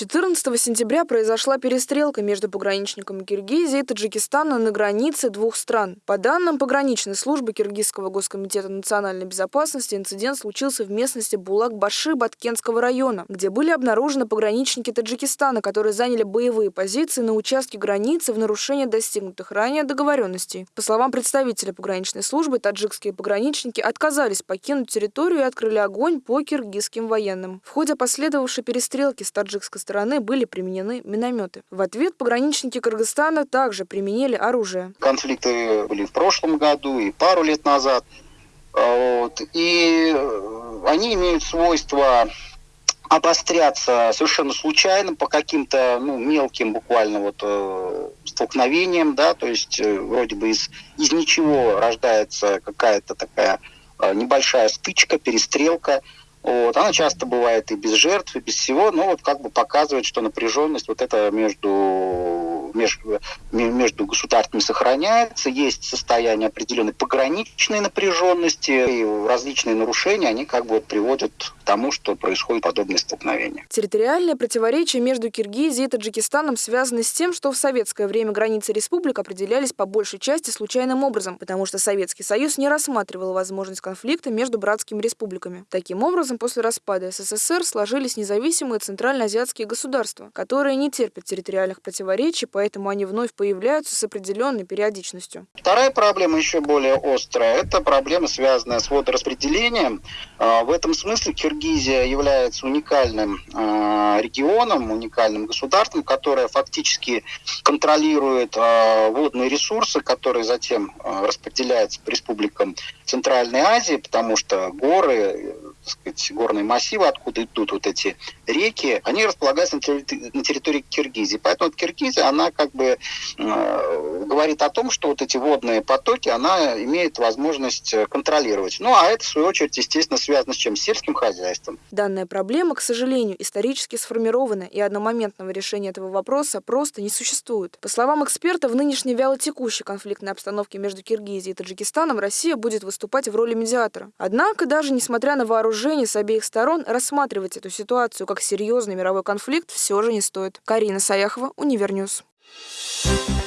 14 сентября произошла перестрелка между пограничниками Киргизии и Таджикистана на границе двух стран. По данным пограничной службы Киргизского госкомитета национальной безопасности, инцидент случился в местности Булак-Баши Баткенского района, где были обнаружены пограничники Таджикистана, которые заняли боевые позиции на участке границы в нарушение достигнутых ранее договоренностей. По словам представителя пограничной службы, таджикские пограничники отказались покинуть территорию и открыли огонь по киргизским военным. В ходе последовавшей перестрелки с таджикской стороны были применены минометы. В ответ пограничники Кыргызстана также применили оружие. Конфликты были в прошлом году и пару лет назад. А, вот. И э, они имеют свойство обостряться совершенно случайно по каким-то ну, мелким буквально вот э, столкновениям, да, то есть э, вроде бы из, из ничего рождается какая-то такая э, небольшая стычка, перестрелка, вот. Она часто бывает и без жертв, и без всего, но вот как бы показывает, что напряженность вот это между между, между государствами сохраняется, есть состояние определенной пограничной напряженности, и различные нарушения, они как бы вот приводят к тому, что происходит подобные столкновения. Территориальные противоречия между Киргизией и Таджикистаном связаны с тем, что в советское время границы республик определялись по большей части случайным образом, потому что Советский Союз не рассматривал возможность конфликта между братскими республиками. Таким образом, после распада СССР сложились независимые центральноазиатские государства, которые не терпят территориальных противоречий, поэтому они вновь появляются с определенной периодичностью. Вторая проблема еще более острая. Это проблема, связанная с водораспределением. А, в этом смысле Киргизия является уникальным а, регионом, уникальным государством, которое фактически контролирует а, водные ресурсы, которые затем распределяются по республикам Центральной Азии, потому что горы, сказать, горные массивы, откуда идут вот эти реки, они располагаются на территории, на территории Киргизии. Поэтому вот Киргизия, она как бы э, говорит о том, что вот эти водные потоки она имеет возможность э, контролировать. Ну, а это, в свою очередь, естественно, связано с чем? С сельским хозяйством. Данная проблема, к сожалению, исторически сформирована, и одномоментного решения этого вопроса просто не существует. По словам эксперта, в нынешней вялотекущей конфликтной обстановке между Киргизией и Таджикистаном Россия будет выступать в роли медиатора. Однако, даже несмотря на вооружение с обеих сторон, рассматривать эту ситуацию как серьезный мировой конфликт все же не стоит. Карина Саяхова, Универ News. Thank